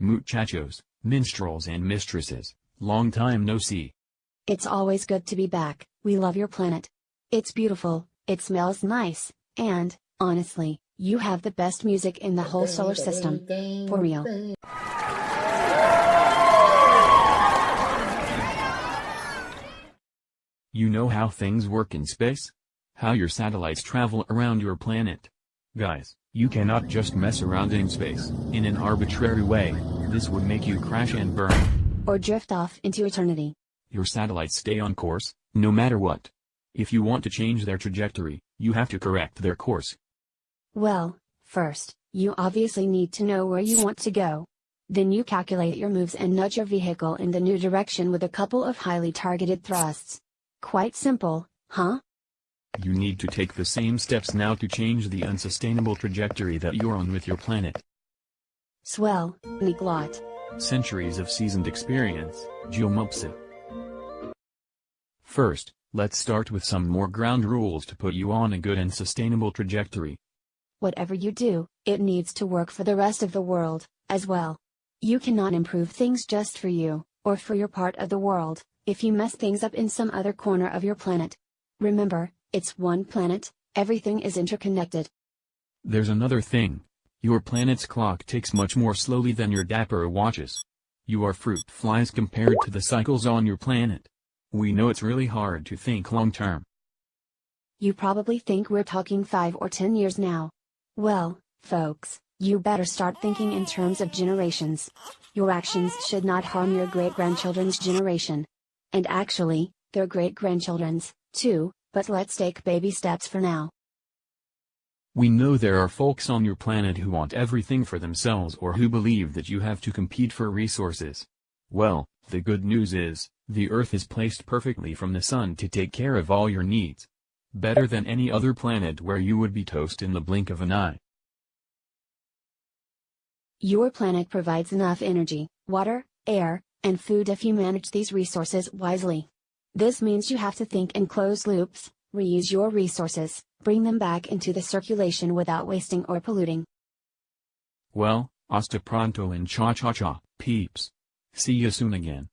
Muchachos, minstrels and mistresses, long time no see. It's always good to be back, we love your planet. It's beautiful, it smells nice, and, honestly, you have the best music in the whole solar system. For real. You know how things work in space? How your satellites travel around your planet. Guys, you cannot just mess around in space, in an arbitrary way, this would make you crash and burn. Or drift off into eternity. Your satellites stay on course, no matter what. If you want to change their trajectory, you have to correct their course. Well, first, you obviously need to know where you want to go. Then you calculate your moves and nudge your vehicle in the new direction with a couple of highly targeted thrusts. Quite simple, huh? You need to take the same steps now to change the unsustainable trajectory that you're on with your planet. Swell, Niklot. Centuries of seasoned experience, Geomopsa. First, let's start with some more ground rules to put you on a good and sustainable trajectory. Whatever you do, it needs to work for the rest of the world, as well. You cannot improve things just for you, or for your part of the world, if you mess things up in some other corner of your planet. Remember, it's one planet, everything is interconnected. There's another thing. Your planet's clock ticks much more slowly than your dapper watches. You are fruit flies compared to the cycles on your planet. We know it's really hard to think long term. You probably think we're talking 5 or 10 years now. Well, folks, you better start thinking in terms of generations. Your actions should not harm your great grandchildren's generation. And actually, their great grandchildren's, too, but let's take baby steps for now. We know there are folks on your planet who want everything for themselves or who believe that you have to compete for resources. Well, the good news is, the Earth is placed perfectly from the Sun to take care of all your needs. Better than any other planet where you would be toast in the blink of an eye. Your planet provides enough energy, water, air, and food if you manage these resources wisely. This means you have to think in closed loops, reuse your resources, bring them back into the circulation without wasting or polluting. Well, hasta pronto and cha cha cha, peeps. See you soon again.